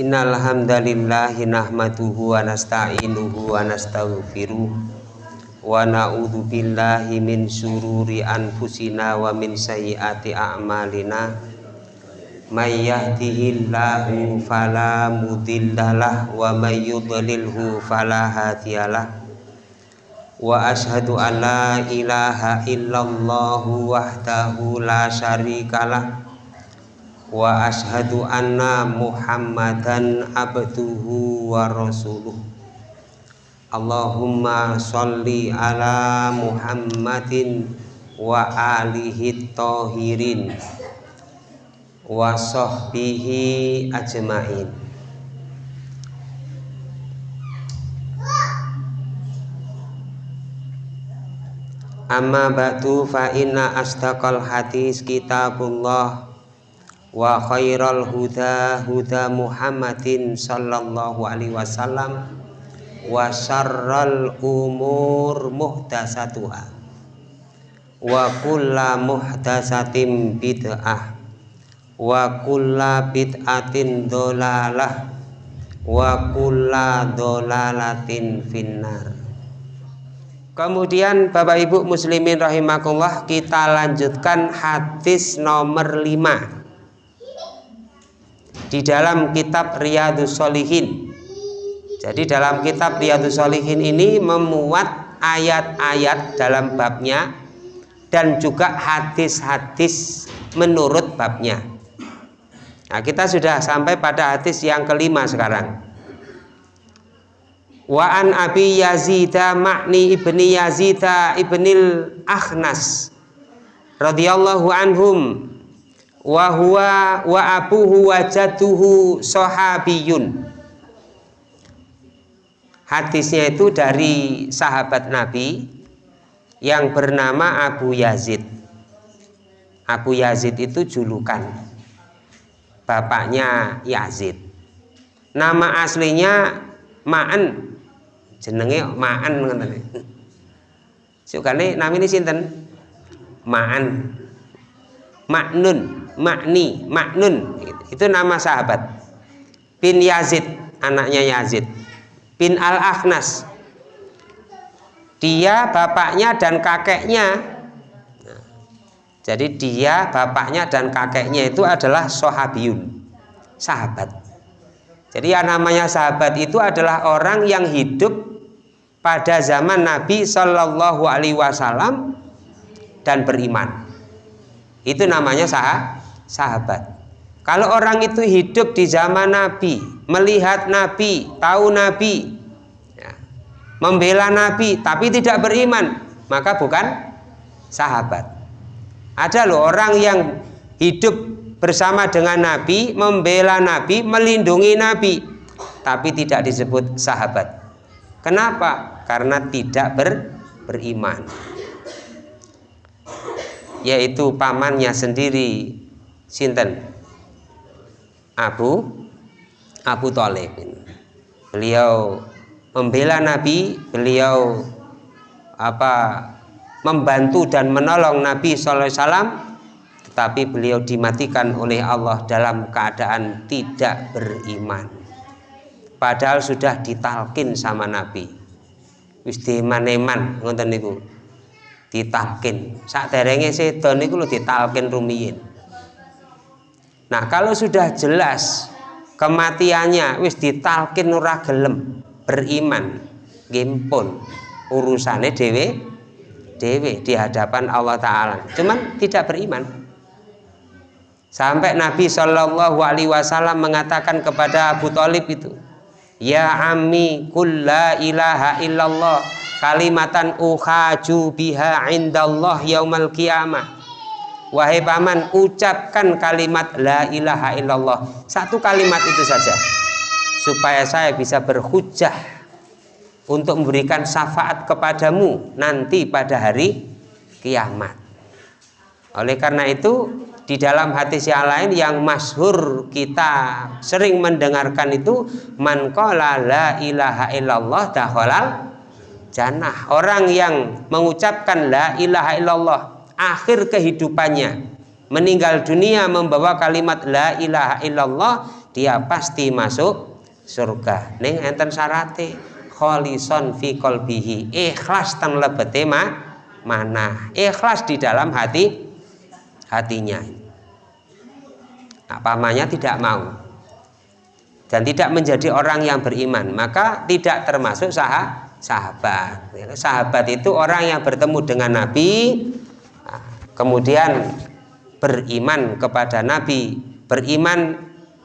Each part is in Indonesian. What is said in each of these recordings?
Innal hamdalillahi nahmaduhu wa nasta'inuhu wa nastaghfiruh wa na'udzu billahi min syururi anfusina wa min sayyiati a'malina. May yahdihillahu fala mudhillalah wa may yudlilhu fala hadiyalah. Wa ashhadu an la ilaha illallah wahdahu la syarikalah wa ashadu anna muhammadan abduhu wa rasuluh. Allahumma sholli ala muhammadin wa alihi tohirin wa sahbihi ajmain. Amma ba'du fa inna astaqal hadis kitabullah wa khairal huda huda Muhammadin sallallahu alaihi wasallam. Wa syarral umur muhtasatuha wa kulla muhtasatin bid'ah. Wa kulla bid'atin dolalah. Wa kulla dolalatin finnar. Kemudian Bapak Ibu muslimin rahimakumullah kita lanjutkan hadis nomor 5 di dalam kitab Riyadus Solihin jadi dalam kitab Riyadus Solihin ini memuat ayat-ayat dalam babnya dan juga hadis-hadis menurut babnya. Nah kita sudah sampai pada hadis yang kelima sekarang. Wa an abi yazida makni ibni yazida ibnil akhnas radhiyallahu anhum wa huwa wa abuhu wa jatuhu sahabiyun hadisnya itu dari sahabat Nabi yang bernama Abu Yazid. Abu Yazid itu julukan bapaknya Yazid. Nama aslinya Ma'an. Jenenge Ma'an ngoten. Sukane namine sinten? Ma'an. Ma'nun Makni, Maknun. Itu nama sahabat. Bin Yazid anaknya Yazid. Bin Al-Akhnas. Dia bapaknya dan kakeknya. Jadi dia bapaknya dan kakeknya itu adalah sahabiyun sahabat. Jadi yang namanya sahabat itu adalah orang yang hidup pada zaman Nabi Shallallahu Alaihi Wasallam dan beriman. Itu namanya sahabat sahabat. Kalau orang itu hidup di zaman Nabi, melihat Nabi, tahu Nabi, ya, membela Nabi, tapi tidak beriman, maka bukan sahabat. Ada loh orang yang hidup bersama dengan Nabi, membela Nabi, melindungi Nabi, tapi tidak disebut sahabat. Kenapa? Karena tidak ber, beriman. Yaitu pamannya sendiri sinten? Abu? Abu Talib. Beliau membela Nabi beliau apa membantu dan menolong Nabi SAW tetapi beliau dimatikan oleh Allah dalam keadaan tidak beriman. Padahal sudah ditalkin sama Nabi. Wis diman-eman ngoten niku. Ditalkin. Sak derenge sedo niku lho ditalkin rumiyin Nah kalau sudah jelas kematiannya wis ditalkin ora gelem beriman gimpun urusannya dewe dewe di hadapan Allah Ta'ala. Cuman tidak beriman. Sampai Nabi Shallallahu Alaihi Wasallam mengatakan kepada Abu Talib itu ya ammi kulla ilaha illallah. Kalimatan uhaju biha indallah yaumal qiyamah Wahai paman, ucapkan kalimat la ilaha illallah. Satu kalimat itu saja. Supaya saya bisa berhujah untuk memberikan syafaat kepadamu nanti pada hari kiamat. Oleh karena itu, di dalam hadis yang lain yang masyhur kita sering mendengarkan itu man qala la ilaha illallah dakhalal jannah. Orang yang mengucapkan la ilaha illallah akhir kehidupannya. Meninggal dunia membawa kalimat la ilaha illallah dia pasti masuk surga. Ning enten syarate kholison fi qalbihi. Ikhlas tan lebete mana ikhlas di dalam hati hatinya. Nah, tidak mau? Dan tidak menjadi orang yang beriman. Maka tidak termasuk sah sahabat. Sahabat itu orang yang bertemu dengan Nabi kemudian beriman kepada Nabi beriman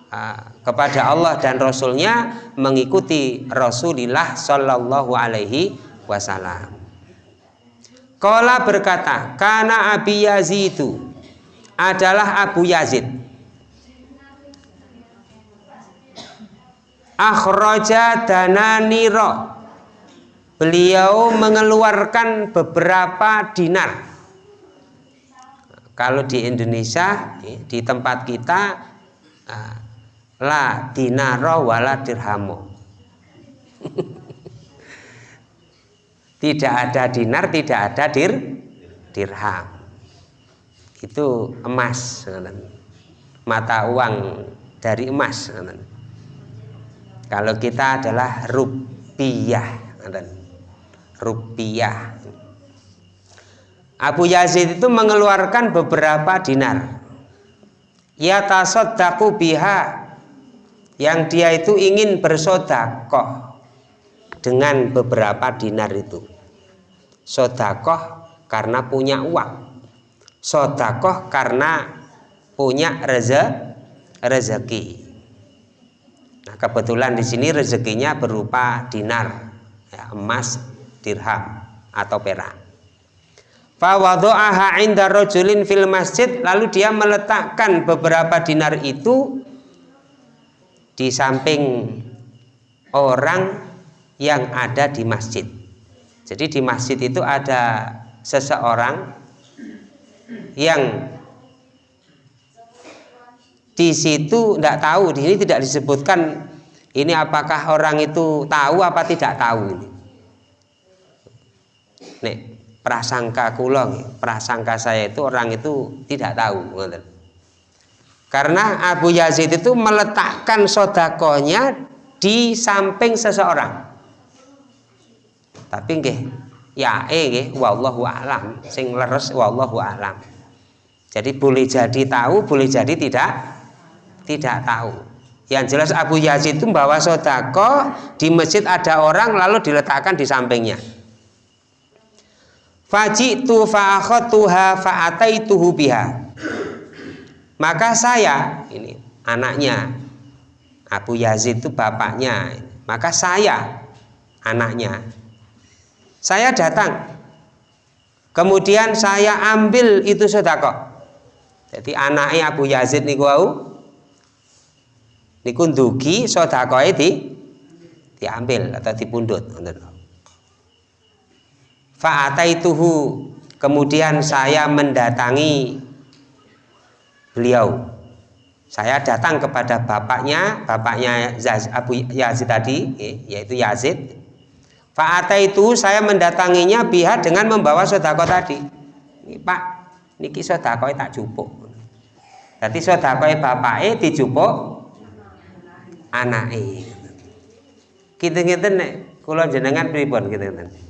uh, kepada Allah dan Rasulnya mengikuti Rasulullah Shallallahu Alaihi Wasallam. Kala berkata, karena Abi Yazid itu adalah Abu Yazid. Akhraja dananiro. Beliau mengeluarkan beberapa dinar kalau di Indonesia di tempat kita ah, la dinaro wala dirhamo tidak ada dinar tidak ada dir dirham. Itu emas mata uang dari emas kalau kita adalah rupiah rupiah Abu Yazid itu mengeluarkan beberapa dinar. Ya tasodaku biha yang dia itu ingin bersodakoh dengan beberapa dinar itu. Sodakoh karena punya uang. Sodakoh karena punya reze, rezeki. Nah kebetulan di sini rezekinya berupa dinar ya, emas dirham atau perak Fawadu'aha inda rojulin fil masjid lalu dia meletakkan beberapa dinar itu di samping orang yang ada di masjid. Jadi di masjid itu ada seseorang yang di situ tidak tahu, di sini tidak disebutkan ini apakah orang itu tahu apa tidak tahu ini. Nih, prasangka kulong prasangka saya itu orang itu tidak tahu karena Abu Yazid itu meletakkan sodakonya di samping seseorang. Tapi nggih ya eh wallahu alam sing leres wallahu alam. Jadi boleh jadi tahu boleh jadi tidak tidak tahu. Yang jelas Abu Yazid itu membawa sodako di masjid ada orang lalu diletakkan di sampingnya fajitu fa'akhatuha fa'ataituhu biha. Maka saya ini anaknya Abu Yazid itu bapaknya maka saya anaknya saya datang. Kemudian saya ambil itu sedekah. Jadi anaknya Abu Yazid niku wau niku ndugi di diambil atau dipundhut ngoten fa'ataituhu. Kemudian saya mendatangi beliau. Saya datang kepada bapaknya bapaknya Abu Yazid tadi yaitu Yazid. Fa'ataitu saya mendatanginya biha dengan membawa sodako tadi. Ini pak niki sodako tak jupuk. Jadi sodako bapaknya dijupuk anaknya kita kita nek. Kalau jenengan pribon kita gitu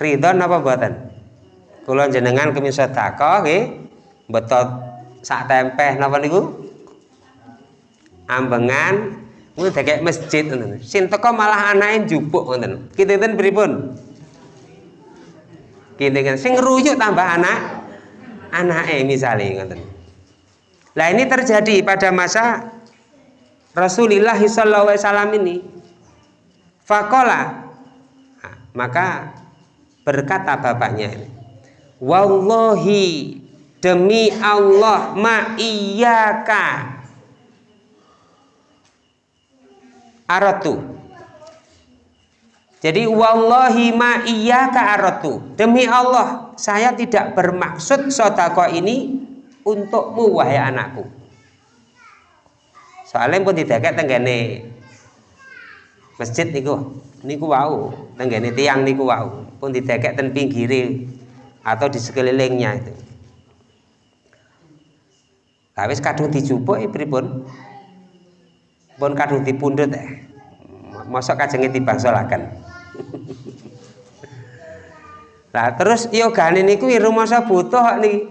ridon apa buatan? Kula jenengan kemis sedekah nggih. Betot sak tempeh napa niku? Ambengan. Ngono dekek masjid ngoten. Sing teko malah anake njupuk ngoten. Kinten pripun? Kinten sing ngruyuk tambah anak anake misalnya ngoten. Lah ini terjadi pada masa Rasulullah SAW ini. Fakola. Nah, maka berkata bapaknya wallahi demi Allah ma iyaka aratu. Jadi wallahi ma iyaka aratu. Demi Allah saya tidak bermaksud sodako ini untukmu wahai anakku. Soalnya pun tidak kayak tenggane masjid niku niku wau tenggane tiang niku wau. Pun didekek ten pinggiri atau di sekelilingnya itu. Tapi kadung dijupuk pripun pun? Kadung dipundhut eh. Mosok kajenge dibangsolaken Lah terus yogane niku rumasa butuh nih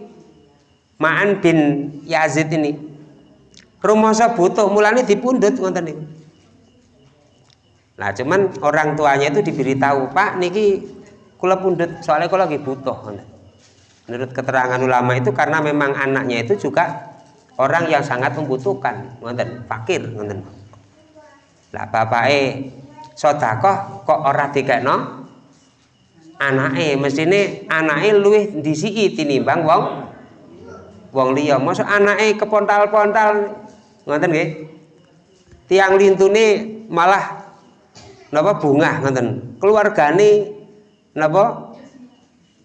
Ma'an bin Yazid ini. Rumasa butuh mulane dipundhut ngoten niku Nah cuman orang tuanya itu diberitahu Pak niki kula pundut soalnya kula lagi butuh. Menurut keterangan ulama itu karena memang anaknya itu juga orang yang sangat membutuhkan ngoten fakir ngoten. Lah bapake sedekah kok ora dikekno? Anake mestine anake luwih disiki tinimbang wong wong liya. Mosok anake kepontal-pontal ngoten nggih? Tiang lintune malah napa bunga ngoten keluargane napa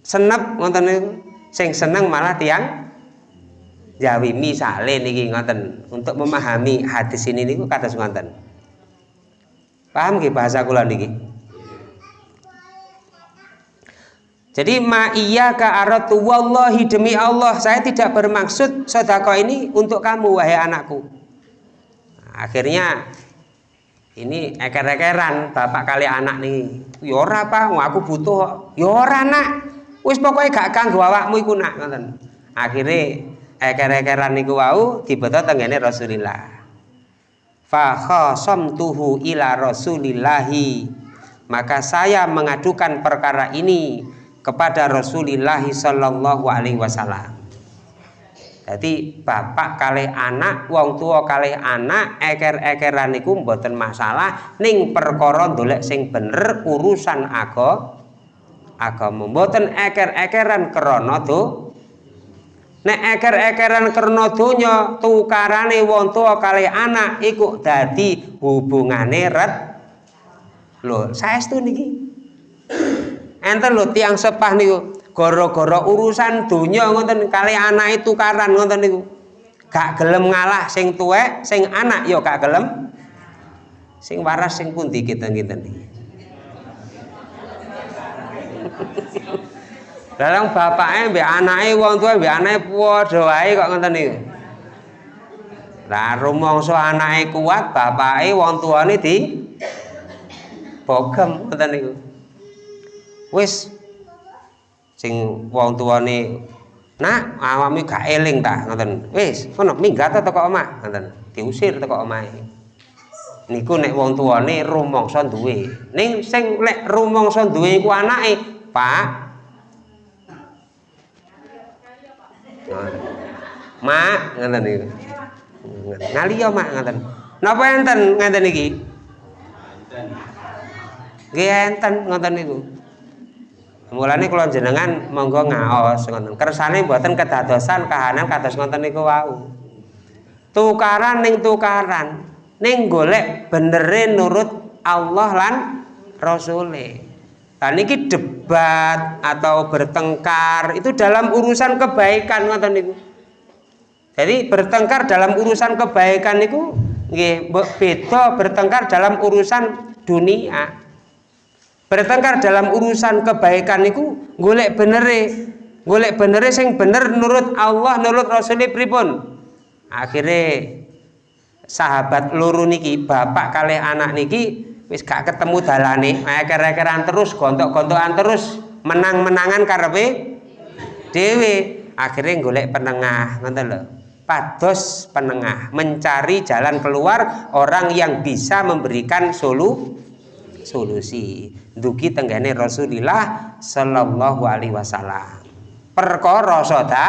senep ngoten niku sing seneng malah tiang Jawi misale niki ngoten untuk memahami hadis ini niku kados ngoten. Paham nggih bahasa kula niki? Jadi ma iya ka aratu wallahi demi Allah saya tidak bermaksud sedekah ini untuk kamu wahai anakku. Nah, akhirnya ini eker-ekeran bapak kali anak nih. Ya ora apa, aku butuh. Ya ora nak. Wis pokoke gak kanggo awakmu iku nak ngoten. Akhire eker-ekeran niku wau dibeto tenggene Rasulillah fa khasamtuhu ila Rasulillahi maka saya mengadukan perkara ini kepada Rasulullah sallallahu alaihi wasallam jadi bapak kali anak wong tua kali anak eker-ekeran niku mboten masalah ning perkara dolek sing bener urusan agama agama mboten eker-ekeran krana tuh nek eker-ekeran donya tukarane wong tua kali anak iku dadi hubungane ret. Lho saestu niki? Enten lho tiang sepah niku gara-gara urusan donya ngoten kali anak itu tukaran ngoten niku gak gelem ngalah sing tuwek sing anak ya gak gelem sing waras sing pundi kita ngeten niki Dalam bapaknya mbek anake wong tua mbek anake padha wae kok ngoten niku. Lah rumangsa anake kuat, bapake wong tuane di bogem ngoten niku. Wis sing wong tuane Nak, awakmu gak eling ta ngoten. Wis, kono minggat teko omah ngoten. Diusir teko omahe. Niku nek wong tuane rumangsa duwe. Ning sing lek rumangsa duwe iku anake, Pak, Mak, ngoten niku. Ngaliyo mak ngoten. Napa enten ngeten iki? Nggih enten ngoten niku. Mulane kula jenengan monggo ngaos ngoten. Kersane mboten kedadosan kahanan kados ngoten niku wau. Tukaran ning tukaran, ning golek benere nurut Allah lan Rasule. Nah, niki debat atau bertengkar itu dalam urusan kebaikan ngoten niku. Jadi bertengkar dalam urusan kebaikan niku nggih beda bertengkar dalam urusan dunia. Bertengkar dalam urusan kebaikan niku golek benere, golek benere sing bener nurut Allah, nurut Rasulnya pripun. Akhirnya sahabat luru niki, bapak kalih anak niki wis gak ketemu dalane. Eker-ekeran terus gontok-gontokan terus menang-menangan karepe? Dhewe akhirnya golek penengah ngoten lho. Pados penengah mencari jalan keluar orang yang bisa memberikan solu solusi dugi tenggane Rasulullah sallallahu alaihi wasallam. Perkara soda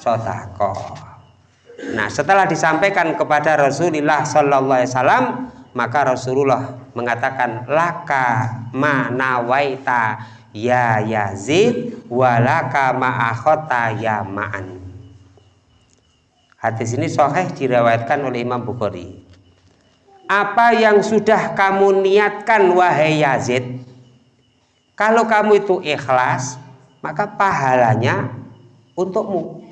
sodako nah setelah disampaikan kepada Rasulullah sallallahu alaihi wasallam maka Rasulullah mengatakan laka manawaita ya Yazid walaka ma'akhota ya ma'an. Hadis ini sahih diriwayatkan oleh Imam Bukhari apa yang sudah kamu niatkan wahai Yazid? Kalau kamu itu ikhlas maka pahalanya untukmu.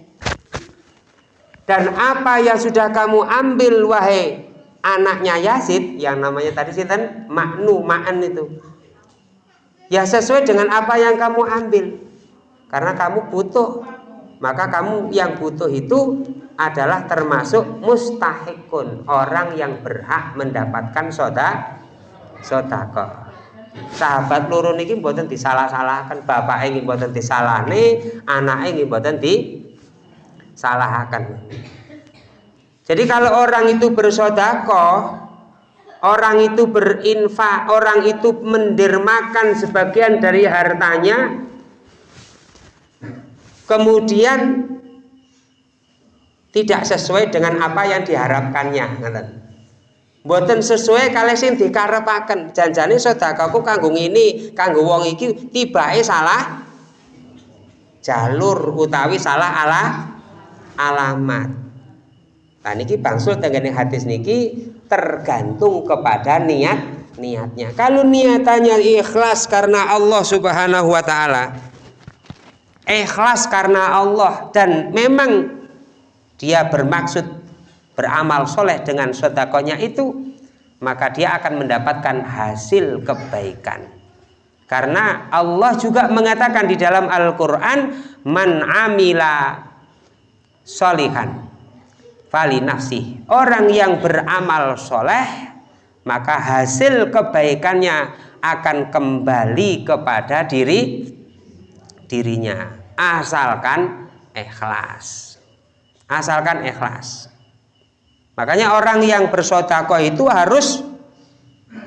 Dan apa yang sudah kamu ambil wahai anaknya Yazid yang namanya tadi sinten maknu ma'an itu. Ya sesuai dengan apa yang kamu ambil. Karena kamu butuh. Maka kamu yang butuh itu adalah termasuk mustahikun orang yang berhak mendapatkan soda sodako. Sahabat loro niki mboten disalah-salahkan bapak ingin mboten disalahne anak ingin mboten disalahkan. Jadi kalau orang itu bersodako orang itu berinfak orang itu mendermakan sebagian dari hartanya kemudian tidak sesuai dengan apa yang diharapkannya. Ngoten Mboten sesuai kali sing dikarepaken janjane sedekahku kanggo ini kanggo wong iki tibake salah jalur utawi salah ala alamat. Nah niki bangsul tenggene hadis niki tergantung kepada niat niatnya. Kalau niatannya ikhlas karena Allah subhanahu wa ta'ala ikhlas karena Allah dan memang dia bermaksud beramal soleh dengan sodakonya itu maka dia akan mendapatkan hasil kebaikan. Karena Allah juga mengatakan di dalam Al-Quran man amila solihan fali nafsi orang yang beramal soleh maka hasil kebaikannya akan kembali kepada diri dirinya asalkan ikhlas asalkan ikhlas. Makanya orang yang bersodakoh itu harus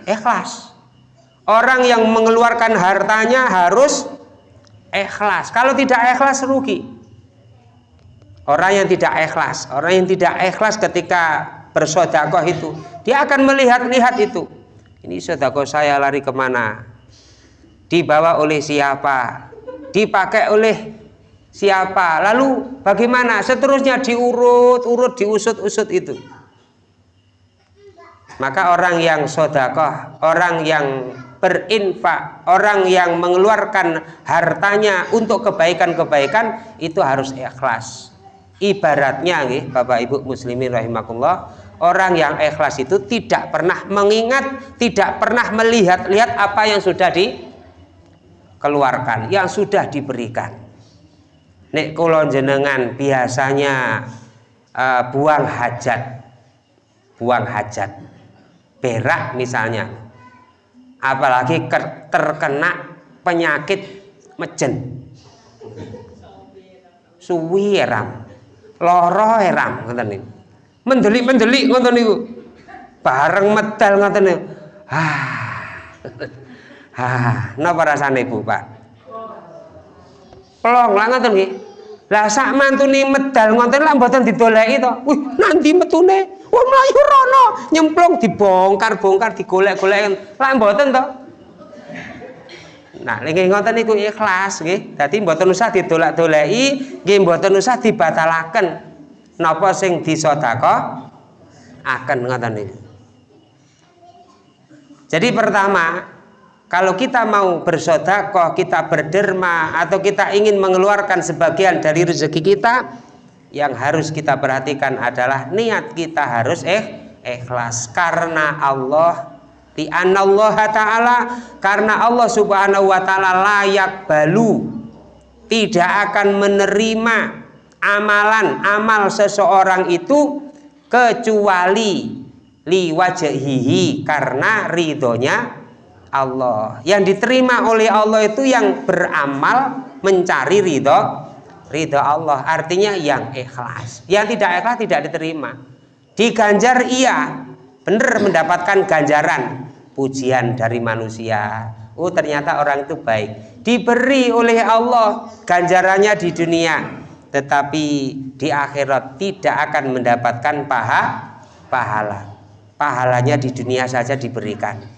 ikhlas. Orang yang mengeluarkan hartanya harus ikhlas. Kalau tidak ikhlas rugi. Orang yang tidak ikhlas. Orang yang tidak ikhlas ketika bersodakoh itu dia akan melihat-lihat itu. Ini sodakoh saya lari ke mana? Dibawa oleh siapa? Dipakai oleh siapa? Lalu bagaimana? Seterusnya diurut urut diusut-usut itu. Maka orang yang sodakoh orang yang berinfak orang yang mengeluarkan hartanya untuk kebaikan-kebaikan itu harus ikhlas. Ibaratnya nih Bapak Ibu muslimin rahimakumullah orang yang ikhlas itu tidak pernah mengingat tidak pernah melihat-lihat apa yang sudah dikeluarkan yang sudah diberikan nek kula jenengan biasanya uh, buang hajat buang hajat berak misalnya. Apalagi terkena penyakit mejen. Suwi eram loro eram ngoten niku. Mendelik-mendelik ngoten niku. Bareng medal ngoten niku. Ah ah napa rasane Bu Pak pelong lah ngoten nggih. Lah sak mantune medal ngoten lah mboten didoleki to. Wih nanti metune? Wah mlayu rono. Nyemplung dibongkar-bongkar digolek-golek. Lah mboten to. Nah, nggih ngoten niku ikhlas nggih. Dadi mboten usah didolak-doleki, nggih mboten usah dibatalaken. Napa sing disedekah akan ngoten niku. Jadi pertama, kalau kita mau bersodakoh, kita berderma, atau kita ingin mengeluarkan sebagian dari rezeki kita, yang harus kita perhatikan adalah niat kita harus eh, ikhlas. Karena Allah di Allah taala karena Allah subhanahu wa taala layak balu tidak akan menerima amalan amal seseorang itu kecuali liwajahihi karena ridhonya Allah. Yang diterima oleh Allah itu yang beramal mencari ridho ridho Allah. Artinya yang ikhlas. Yang tidak ikhlas tidak diterima. Diganjar iya. Benar mendapatkan ganjaran pujian dari manusia. Oh ternyata orang itu baik. Diberi oleh Allah ganjarannya di dunia. Tetapi di akhirat tidak akan mendapatkan paha pahala. Pahalanya di dunia saja diberikan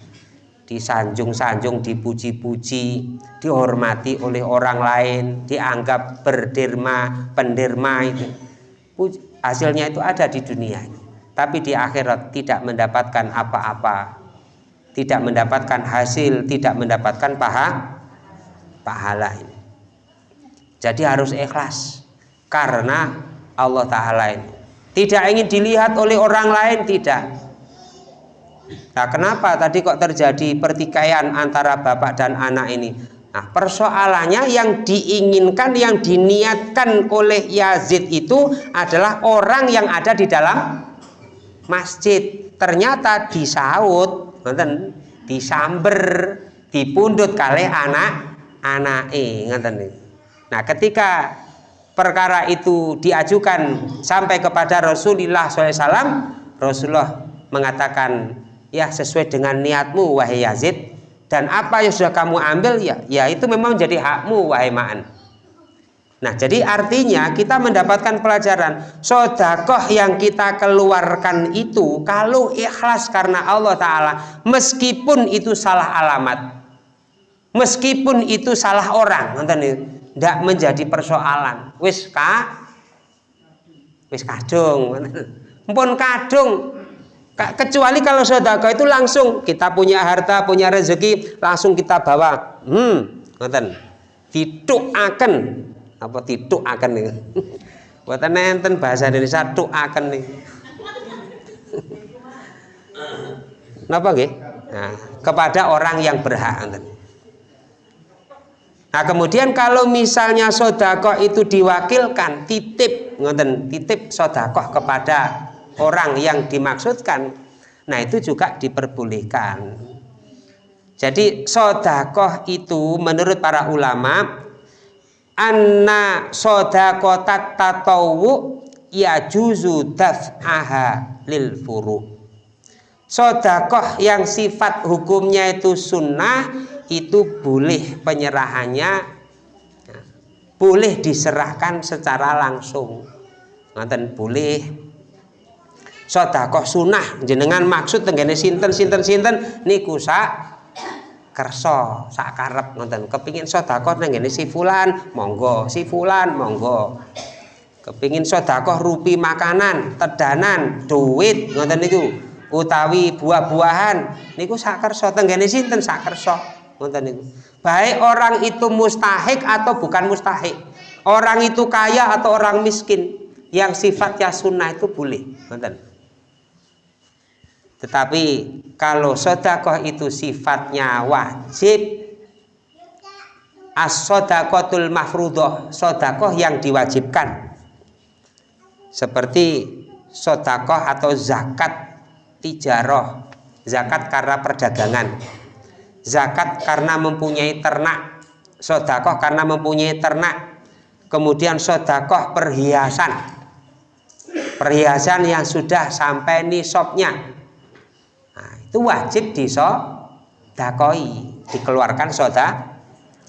disanjung-sanjung, dipuji-puji, dihormati oleh orang lain, dianggap berderma, penderma itu. Hasilnya itu ada di dunia. Tapi di akhirat tidak mendapatkan apa-apa. Tidak mendapatkan hasil, tidak mendapatkan paha pahala ini. Jadi harus ikhlas karena Allah taala ini. Tidak ingin dilihat oleh orang lain, tidak Nah, kenapa tadi kok terjadi pertikaian antara bapak dan anak ini? Nah, persoalannya yang diinginkan, yang diniatkan oleh Yazid itu adalah orang yang ada di dalam masjid. Ternyata disaut, nonton, disamber, dipundut kali anak anak eh Nah, ketika perkara itu diajukan sampai kepada Rasulullah SAW, Rasulullah mengatakan, ya sesuai dengan niatmu wahai Yazid, dan apa yang sudah kamu ambil ya ya itu memang jadi hakmu wahai ma'an. Nah jadi artinya kita mendapatkan pelajaran sodakoh yang kita keluarkan itu kalau ikhlas karena Allah Ta'ala meskipun itu salah alamat. Meskipun itu salah orang tidak menjadi persoalan. Wis ka wis kadung pun kadung kecuali kalau sodako itu langsung kita punya harta punya rezeki langsung kita bawa. Hmm ngoten. Akan. Apa tituk akan buatan nenten bahasa Indonesia akan nih kenapa gih nah, kepada orang yang berhak. Nah kemudian kalau misalnya sodako itu diwakilkan titip ngoten titip sodakoh kepada orang yang dimaksudkan. Nah itu juga diperbolehkan. Jadi sodakoh itu menurut para ulama anna sodakoh tatawu ya juzu daf'aha lil furu. Sodakoh yang sifat hukumnya itu sunnah itu boleh penyerahannya boleh diserahkan secara langsung. Nanti boleh sodakoh sunnah. Jenengan maksud tenggene sinten sinten sinten? Niku sak kerso sak karep nonton kepingin sodakoh tenggene si fulan monggo. Si fulan monggo. Kepingin sodakoh rupi makanan tedanan duit nonton niku. Utawi buah-buahan. Niku sak kerso tenggene sinten? Sak kerso nonton niku. Baik orang itu mustahik atau bukan mustahik. Orang itu kaya atau orang miskin. Yang sifatnya sunnah itu boleh nonton tetapi kalau sodakoh itu sifatnya wajib as-sodakotul mafrudoh sodakoh yang diwajibkan. Seperti sodakoh atau zakat tijaroh zakat karena perdagangan zakat karena mempunyai ternak sodakoh karena mempunyai ternak kemudian sodakoh perhiasan perhiasan yang sudah sampai nisabnya itu wajib disodakoi dikeluarkan soda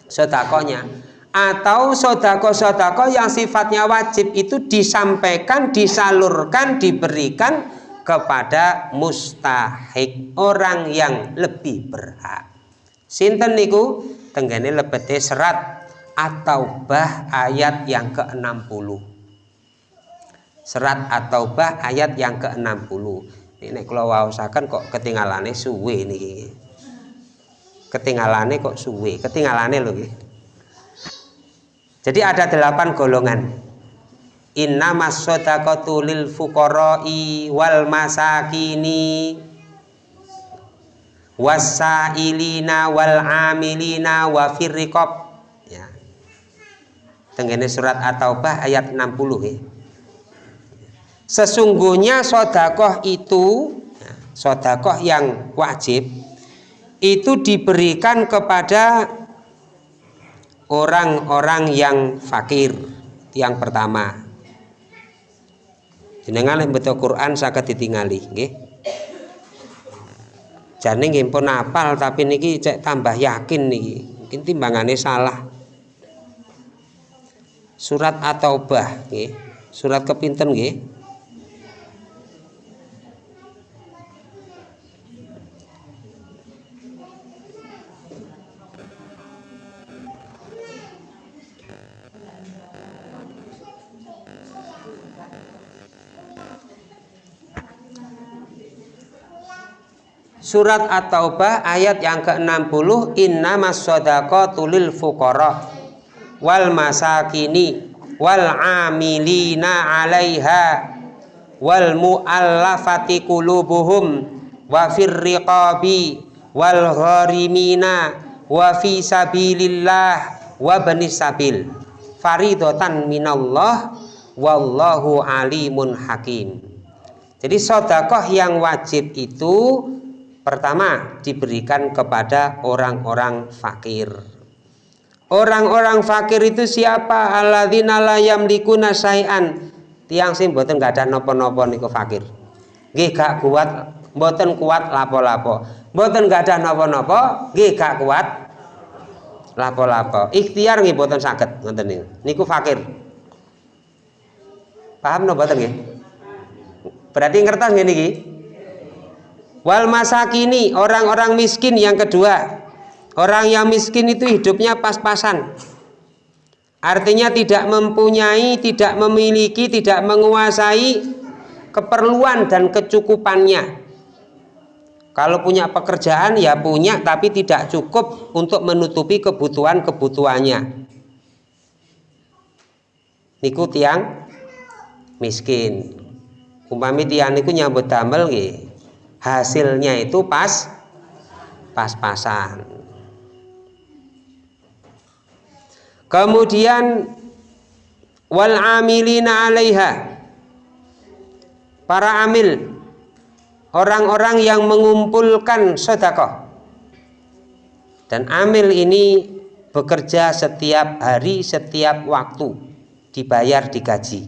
sodakonya atau sodako-sodako yang sifatnya wajib itu disampaikan, disalurkan, diberikan kepada mustahik orang yang lebih berhak. Sinten niku tenggane lebete serat atau bah ayat yang ke-60. Serat atau bah ayat yang ke-60 ini kalau waosaken kok ketinggalane suwe niki. Ketinggalane kok suwe? Ketinggalane loh jadi ada delapan golongan. Inna masodaqatu lil fuqara'i wal masakini wasailina wal amilina wa firriqab. Ya. Tenggene surat at-taubah ayat 60 ya sesungguhnya sodakoh itu sodakoh yang wajib itu diberikan kepada orang-orang yang fakir yang pertama. Jenengan betul Quran sakit ditingali nggih. Jane apal tapi niki cek tambah yakin niki. Mungkin timbangannya salah. Surat atau bah surat kepinten nggih Surat At-Taubah ayat yang ke-60 Innamas sadaqatu lil fuqara wal masakini wal amilina 'alaiha wal mu'allafati qulubuhum wa fir riqabi wal gharimina wa fi sabilillah wa banis sabil. Faridotan minallah wallahu alimun hakim. Jadi sodakoh yang wajib itu pertama diberikan kepada orang-orang fakir. Orang-orang fakir itu siapa? Alladzina la yamlikuna syai'an. Tiang sing mboten gak ada nopo-nopo niku fakir. Nggih gak kuat mboten kuat lapo-lapo. Mboten gak ada nopo-nopo nggih gak kuat lapo-lapo. Ikhtiar nggih boten saged ngoten niku. Niku fakir. Paham no boten nggih? Berarti ngertos nggih niki wal masakini orang-orang miskin yang kedua orang yang miskin itu hidupnya pas-pasan artinya tidak mempunyai tidak memiliki tidak menguasai keperluan dan kecukupannya kalau punya pekerjaan ya punya tapi tidak cukup untuk menutupi kebutuhan-kebutuhannya. Niku tiang miskin. Umpami tiang niku nyambut damel nggih. Hasilnya itu pas pas-pasan. Kemudian wal amilina 'alaiha. Para amil orang-orang yang mengumpulkan sedekah dan amil ini bekerja setiap hari setiap waktu dibayar digaji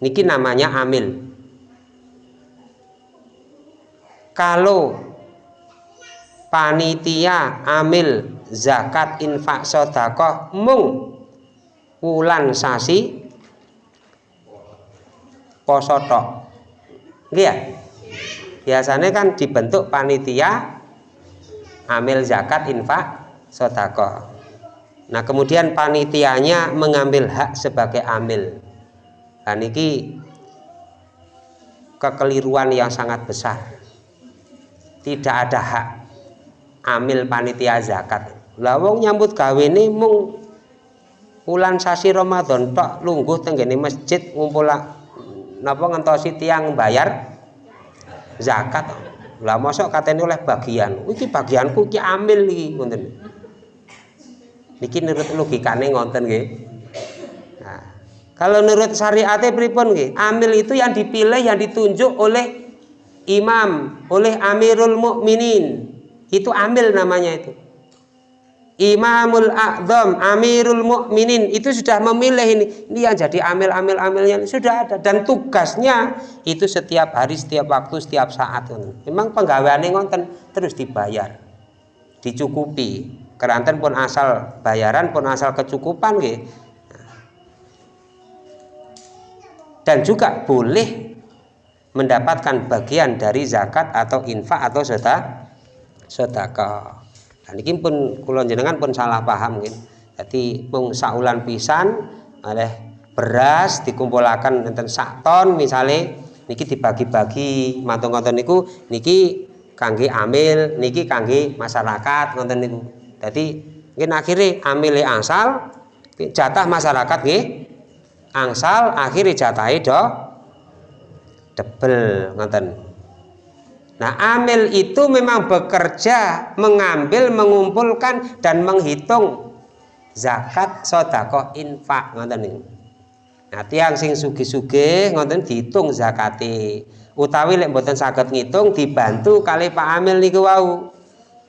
niki namanya amil kalau panitia amil zakat infak sedekah mung wulan sasi poso tok. Ya? Biasanya kan dibentuk panitia amil zakat infak sodako nah kemudian panitianya mengambil hak sebagai amil. Dan ini kekeliruan yang sangat besar tidak ada hak amil panitia zakat. Lawong nyambut gawe ini mung bulan sasi Ramadan tok lungguh tenggene masjid ngumpul napa ngentosi tiang bayar zakat. Lah mosok katanya oleh bagian. Iki bagianku iki ambil iki ngoten niki nurut logikane ngonten nggih. Nah kalau menurut syariatnya pripun nggih? Amil itu yang dipilih yang ditunjuk oleh imam oleh amirul mukminin itu ambil namanya itu Imamul A'zam, Amirul Mukminin itu sudah memilih ini. Ini yang jadi amil-amil-amilnya sudah ada dan tugasnya itu setiap hari, setiap waktu, setiap saat. Memang penggaweane ngonten terus dibayar. Dicukupi. Keranten pun asal bayaran pun asal kecukupan gitu. Dan juga boleh mendapatkan bagian dari zakat atau infak atau sedekah sedekah. Nah, ini pun kulon jenengan pun salah paham gitu. Jadi mung saulan pisan oleh beras dikumpulkan enten sak ton misalnya niki dibagi-bagi mantung-mantung niku niki kangge amil niki kangge masyarakat ngonten niku. Jadi mungkin akhirnya amile angsal jatah masyarakat nggih angsal akhirnya jatah do debel ngonten Nah, amil itu memang bekerja, mengambil, mengumpulkan dan menghitung zakat, sodako, infak, ngoten niku. Nah, tiang sing sugi-sugi ngoten dihitung zakati. Utawi lek mboten saged ngitung dibantu kali Pak Amil niku wau.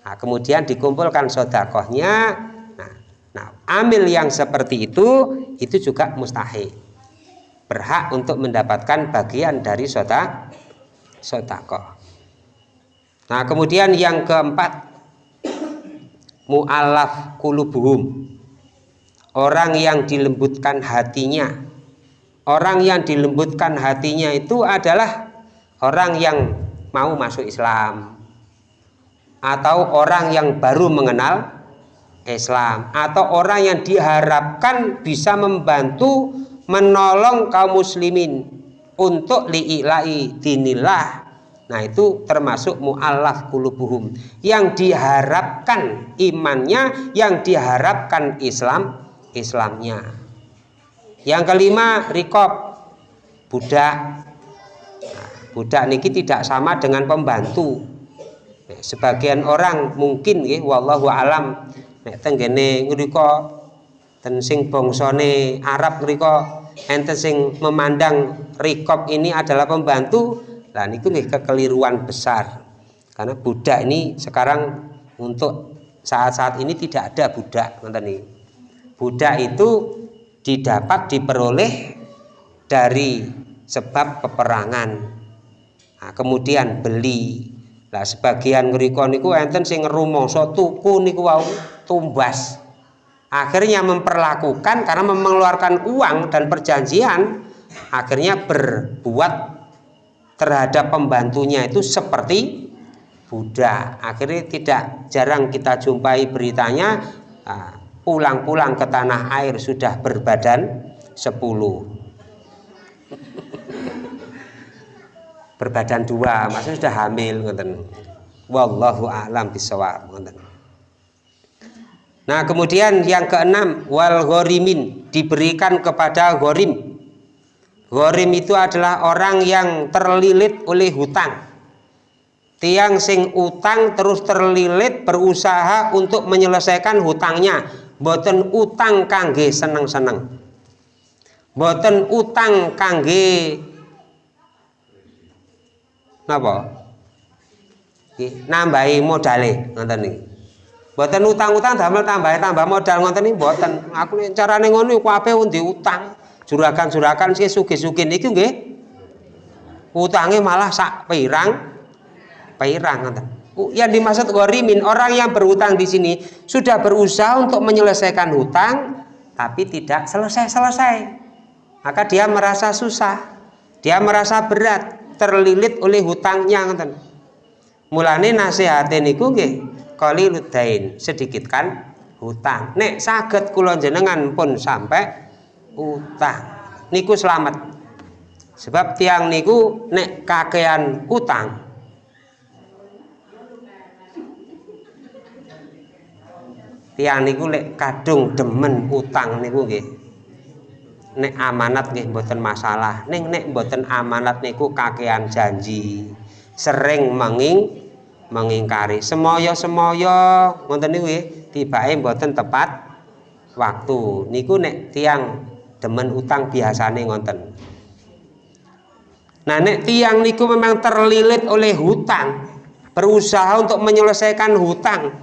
Nah, kemudian dikumpulkan sodakohnya. Nah, nah, amil yang seperti itu itu juga mustahil. Berhak untuk mendapatkan bagian dari sodak sodakoh. Nah, kemudian yang keempat mu'alaf kulubuhum. Orang yang dilembutkan hatinya. Orang yang dilembutkan hatinya itu adalah orang yang mau masuk Islam atau orang yang baru mengenal Islam atau orang yang diharapkan bisa membantu menolong kaum muslimin untuk li'ilai dinillah. Nah itu termasuk mu'allaf kulubuhum Yang diharapkan imannya Yang diharapkan Islam Islamnya. Yang kelima rikob Budak. Nah, Budak niki tidak sama dengan pembantu. Sebagian orang mungkin nggih wallahu alam. Nek tenggene ngrika ten sing bangsane Arab ngrika enten sing memandang rikop ini adalah pembantu lah niku nggih kekeliruan besar. Karena budak ini sekarang untuk saat-saat ini tidak ada budak nih budak itu didapat diperoleh dari sebab peperangan. Nah, kemudian beli. Lah sebagian ngriko niku enten sing ngerumangsa tuku niku wau tumbas akhirnya memperlakukan karena mengeluarkan uang dan perjanjian akhirnya berbuat terhadap pembantunya itu seperti budak akhirnya tidak jarang kita jumpai beritanya pulang-pulang ke tanah air sudah berbadan 10 berbadan dua maksudnya sudah hamil wallahu a'lam bisawab ngoten Nah kemudian yang keenam wal gorimin diberikan kepada gorim. Gorim itu adalah orang yang terlilit oleh hutang. Tiang sing utang terus terlilit berusaha untuk menyelesaikan hutangnya. Boten utang kangge seneng-seneng. Boten utang kangge napa? Nambahi modale ngoten niki. Mboten utang-utang damel tambah tambah modal ngoten niku mboten. Aku nek carane ngono iku ape undi utang. Juragan-juragan sing sugih-sugih niki nggih utange malah sak pirang pirang ngoten. Yang dimaksud gharimin orang yang berutang di sini sudah berusaha untuk menyelesaikan hutang tapi tidak selesai-selesai. Maka dia merasa susah. Dia merasa berat, terlilit oleh hutangnya ngoten. Mulane nasihatin niku nggih qaliludain sedikit kan? Hutang. Nek saged kula jenengan pun sampai utang. Niku selamat. Sebab tiang niku nek kakean utang tiang niku lek kadung demen utang niku nggih. Nek amanat nggih mboten masalah. Ning nek mboten amanat niku kakean janji. Sering menging mengingkari. Semoyo-semoyo ngoten niku nggih tibake mboten tepat waktu. Niku nek tiang demen utang biasane ngoten nah nek tiang niku memang terlilit oleh hutang berusaha untuk menyelesaikan hutang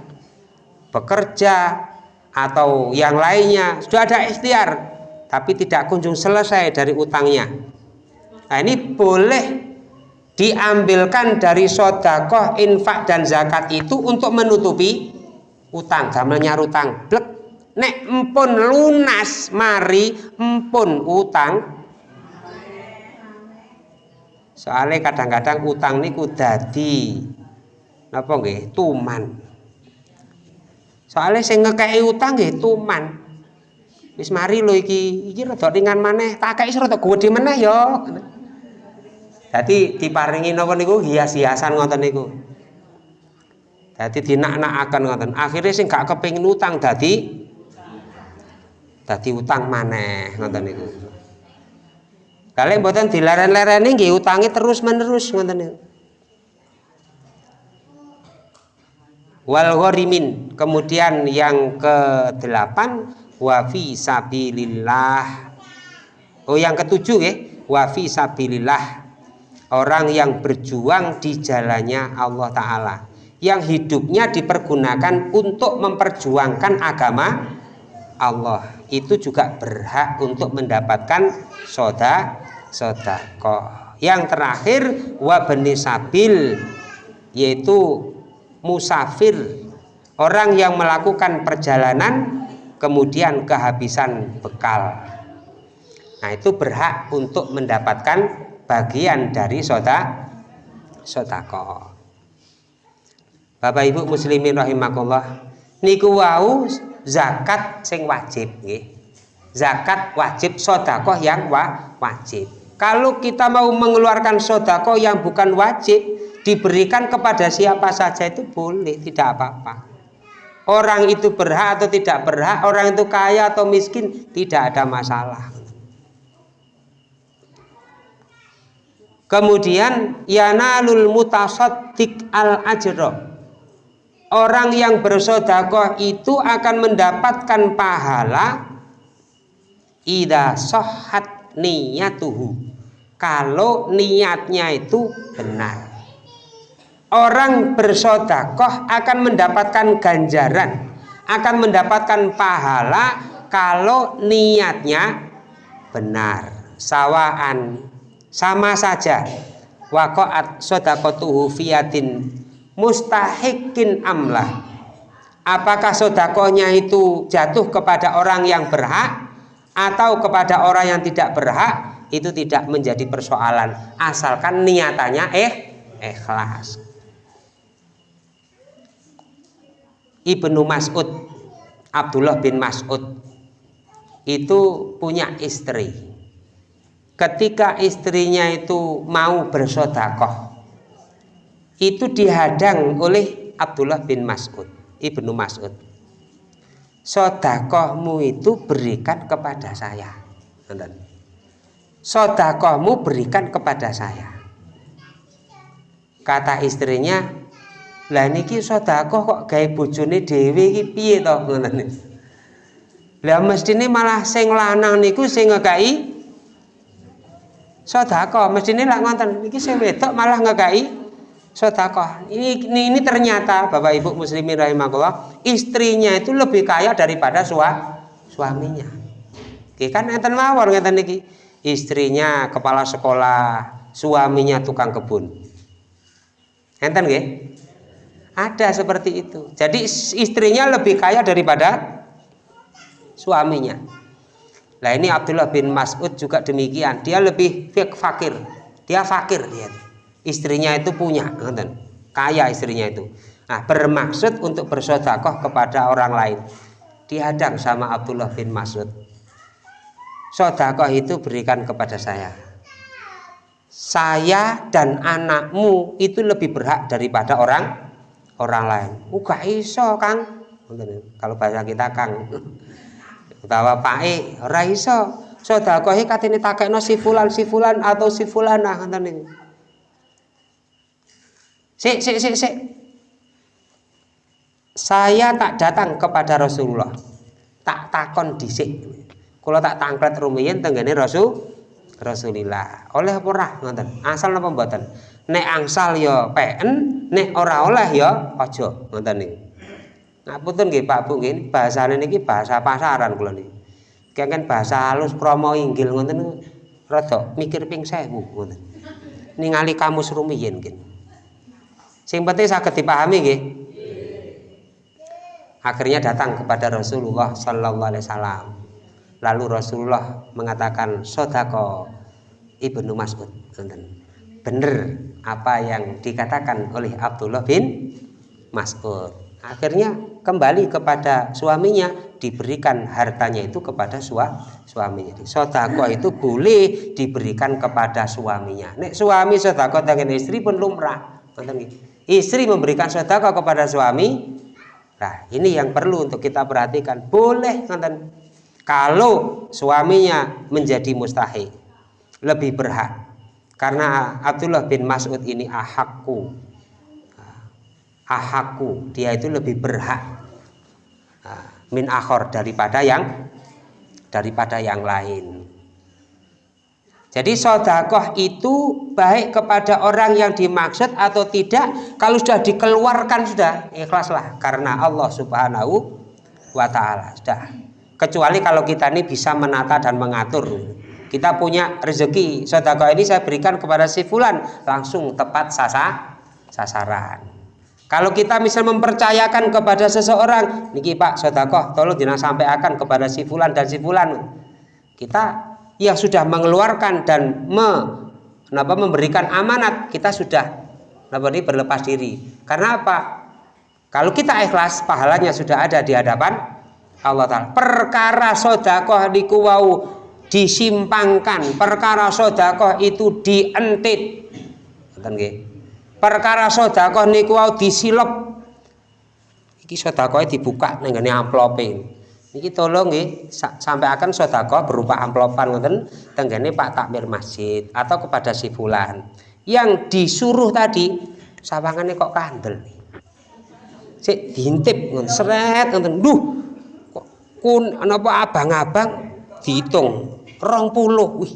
bekerja atau yang lainnya sudah ada ikhtiar tapi tidak kunjung selesai dari utangnya. Nah ini boleh diambilkan dari sodakoh, infak dan zakat itu untuk menutupi utang. Gamel nyarutang blek. Nek empun lunas mari empun utang. Soalnya kadang-kadang utang niku dadi. Napa nggih? Tuman. Soalnya saya ngekei utang nggih tuman. Wis mari lho iki. Iki rada ringan maneh. Tak kei rada gede meneh ya jadi diparingi napa niku hias-hiasan ngoten niku. Dadi dinak-nakaken ngoten. Akhire sing gak kepengin utang dadi dadi utang maneh ngoten niku. Kalian mboten dileren-lereni nggih utangi terus-menerus ngoten niku. Wal gharimin. Kemudian yang ke-8 wa fi sabilillah. Oh yang ketujuh ya, wa fi sabilillah orang yang berjuang di jalannya Allah Ta'ala yang hidupnya dipergunakan untuk memperjuangkan agama Allah. Itu juga berhak untuk mendapatkan soda sodako yang terakhir wabeni sabil yaitu musafir. Orang yang melakukan perjalanan kemudian kehabisan bekal. Nah itu berhak untuk mendapatkan bagian dari soda sodako Bapak Ibu muslimin rahimakumullah niku wau zakat sing wajib nggih. Zakat wajib sodako yang wa wajib. Kalau kita mau mengeluarkan sodako yang bukan wajib diberikan kepada siapa saja itu boleh tidak apa-apa. Orang itu berhak atau tidak berhak orang itu kaya atau miskin tidak ada masalah Kemudian yanalul mutasaddiq al ajro. orang yang bersodakoh itu akan mendapatkan pahala ida sohat niyatuhu. Kalau niatnya itu benar. Orang bersodakoh akan mendapatkan ganjaran akan mendapatkan pahala kalau niatnya benar. Sawaan sama saja. Waqa'at sodakotuhu fiyatin. Mustahikin amlah. Apakah sodakohnya itu jatuh kepada orang yang berhak atau kepada orang yang tidak berhak? Itu tidak menjadi persoalan. Asalkan niatannya eh ikhlas. Ibnu Mas'ud Abdullah bin Mas'ud itu punya istri ketika istrinya itu mau bersodakoh itu dihadang oleh Abdullah bin Mas'ud Ibnu Mas'ud. Sodakohmu itu berikan kepada saya. Sodakohmu berikan kepada saya. Kata istrinya lah niki sodakoh kok gaya bujuni dewi piye to? Ngoten lah mestine malah sing lanang niku sing ngekai sodakoh mestine lak ngoten niki sing wedok malah ngekai sodakoh ini, ini ini ternyata bapak ibu muslimin rahimahullah istrinya itu lebih kaya daripada sua, suaminya. Oke, kan enten mawar ngeten niki istrinya kepala sekolah suaminya tukang kebun. Enten nggih? Ada seperti itu. Jadi istrinya lebih kaya daripada suaminya Nah ini Abdullah bin Mas'ud juga demikian. Dia lebih fakir. Dia fakir dia istrinya itu punya kaya istrinya itu. Nah bermaksud untuk bersodakoh kepada orang lain dihadang sama Abdullah bin Mas'ud. Sodakoh itu berikan kepada saya. Saya dan anakmu itu lebih berhak daripada orang orang lain. Uga iso kang. Kalau bahasa kita kang utawa pak e ora iso sodakohi katene takekno si fulan si fulan atau si fulanah ngoten Sik, sik, sik, sik. Saya tak datang kepada Rasulullah. Tak takon dhisik. Kalau tak tangklet rumiyin tenggene Rasul Rasulillah. Oleh apa ora ngoten? Asal napa mboten? Nek angsal ya PN, nek ora oleh ya aja ngoten niku. Ngapunten nggih Pak Bu nggih, bahasane niki bahasa pasaran kula niki. Kengken bahasa halus krama inggil ngoten rada mikir ping 1000 ngoten. Ningali kamus rumiyin nggih. Sing penting saged dipahami nggih. Akhirnya datang kepada Rasulullah sallallahu alaihi wasallam. Lalu Rasulullah mengatakan sodako Ibnu Mas'ud. Benar apa yang dikatakan oleh Abdullah bin Mas'ud. Akhirnya kembali kepada suaminya diberikan hartanya itu kepada sua, suaminya. Sodako itu boleh diberikan kepada suaminya. Nek suami sodako dengan istri pun lumrah. Istri memberikan sedekah kepada suami. Nah ini yang perlu untuk kita perhatikan. Boleh kalau suaminya menjadi mustahil lebih berhak. Karena Abdullah bin Mas'ud ini ahakku ahakku dia itu lebih berhak min akhor daripada yang daripada yang lain jadi sodakoh itu baik kepada orang yang dimaksud atau tidak. Kalau sudah dikeluarkan sudah ikhlaslah karena Allah Subhanahu wa taala. Sudah. Kecuali kalau kita ini bisa menata dan mengatur. Kita punya rezeki, sodakoh ini saya berikan kepada si fulan, langsung tepat sasa, sasaran. Kalau kita misal mempercayakan kepada seseorang, niki Pak sodakoh, tolong jangan sampai akan kepada si fulan dan si fulan. Kita yang sudah mengeluarkan dan me, kenapa memberikan amanat kita sudah kenapa ini berlepas diri. Karena apa? Kalau kita ikhlas pahalanya sudah ada di hadapan Allah Ta'ala. Perkara sodakoh dikuwau disimpangkan. Perkara sodakoh itu dientit perkara sodakoh niku disilep. Iki sodakoh dibuka nenggane amplope. Niki tolong nggih sampai akan sodako berupa amplopan ngoten tenggene Pak Takmir Masjid atau kepada si fulan. Yang disuruh tadi sawangannya kok kandel. cek diintip seret ngoten. Duh kok kun napa abang-abang? Dihitung rong puluh. Wih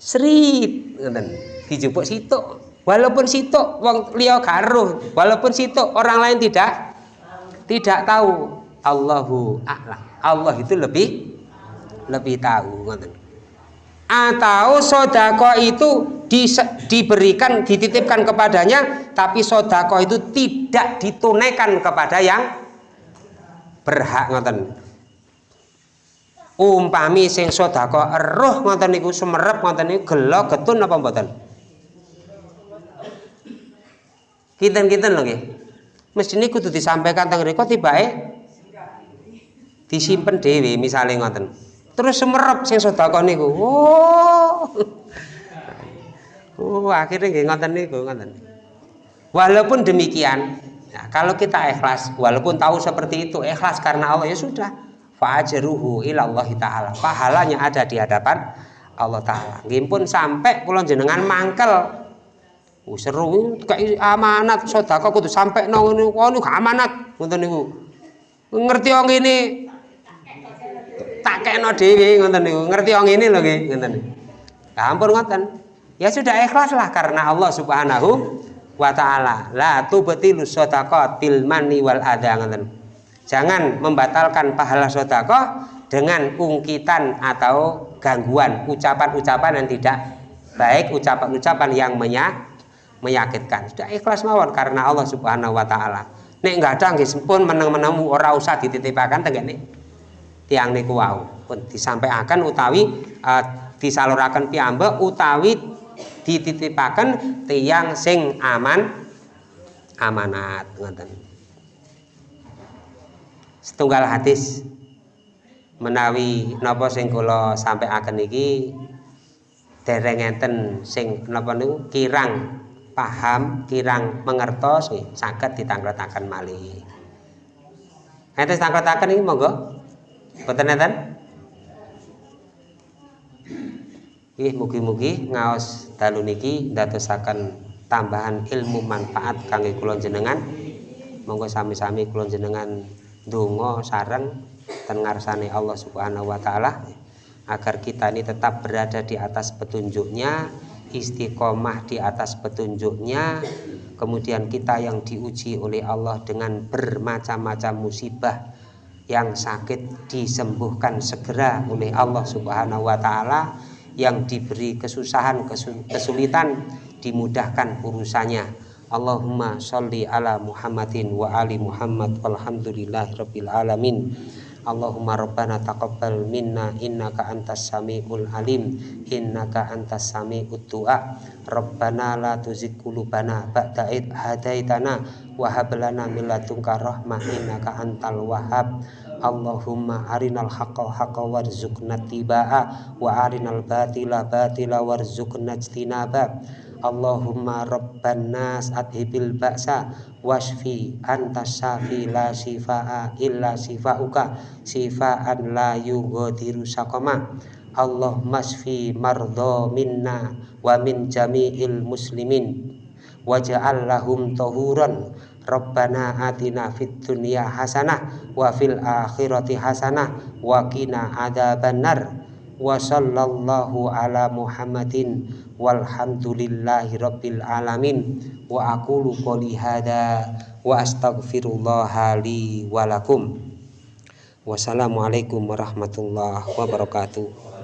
serip ngoten. Dijupuk situ walaupun situ wong liya garuh. Walaupun situ orang lain tidak tidak tahu. Allahu a'lam. Allah itu lebih lebih tahu atau sodako itu di, diberikan dititipkan kepadanya tapi sodako itu tidak ditunaikan kepada yang berhak ngoten. Umpami sing sodako eruh ngoten niku semerep ngoten niku gelo getun apa mboten kinten-kinten lho nggih. Mestine kudu disampaikan teng tiba tibake disimpen dhewe misale ngoten. Terus semerep sing sedekah niku. Oh. Oh akhirnya ngoten niku ngoten. Walaupun demikian ya, kalau kita ikhlas walaupun tahu seperti itu ikhlas karena Allah ya sudah. Fa'ajruhu ilallah taala. Pahalanya ada di hadapan Allah taala. Nggih pun sampai kula jenengan mangkel Oh, seru kayak amanat sedekah kudu sampai nang oh, niku amanat ngoten niku ngerti wong ini tak kena dewi ngoten niku. Ngerti wong ini lho nggih, ngoten. Lah ampun ngoten. Ya sudah ikhlas lah karena Allah Subhanahu wa taala. La tubtilu shadaqat bil manni wal adha ngoten. Jangan membatalkan pahala sedekah dengan ungkitan atau gangguan ucapan-ucapan yang tidak baik, ucapan-ucapan yang menyak menyakitkan. Sudah ikhlas mawon karena Allah Subhanahu wa taala. Nek enggak ada nggih sempun meneng-menemu ora usah dititipakan tengene tiang niku wau pun disampaikan utawi uh, disaluraken piyambak utawi dititipaken tiang sing aman amanat ngoten setunggal hadis menawi napa sing kula sampaikan iki dereng enten sing napa niku kirang paham kirang mengertos saged ditangkretaken malih enten tangkretaken iki monggo Boten enten? Ih mugi-mugi ngaos dalu niki ndadosaken tambahan ilmu manfaat kangge kula jenengan. Monggo sami-sami kula jenengan donga sareng ten ngarsane Allah Subhanahu wa taala agar kita ini tetap berada di atas petunjuknya istiqomah di atas petunjuknya kemudian kita yang diuji oleh Allah dengan bermacam-macam musibah yang sakit disembuhkan segera oleh Allah Subhanahu wa taala yang diberi kesusahan kesulitan dimudahkan urusannya. Allahumma sholli ala Muhammadin wa ali Muhammad walhamdulillahirabbil alamin Allahumma rabbana taqabbal minna innaka antas samiul alim innaka antas samiut du'a rabbana la tuzigh qulubana ba'da id hadaitana wa hab lana min ladunka rahmah innaka antal wahhab. Allahumma arinal haqqa haqqa warzuqna tibaa wa arinal batila batila warzuqna ijtinaba Allahumma rabban nas adhibil ba'sa wasfi anta syafi la shifaa illa shifauka shifaan la yughadiru saqama Allah masfi mardha minna wa min jami'il muslimin waj'al lahum tahuran. Rabbana atina fid dunya hasanah wa fil akhirati hasanah wa qina adzabannar wa sallallahu ala Muhammadin walhamdulillahi rabbil alamin. Wa aqulu qouli hada wa astaghfirullah li wa lakum. Wassalamualaikum warahmatullahi wabarakatuh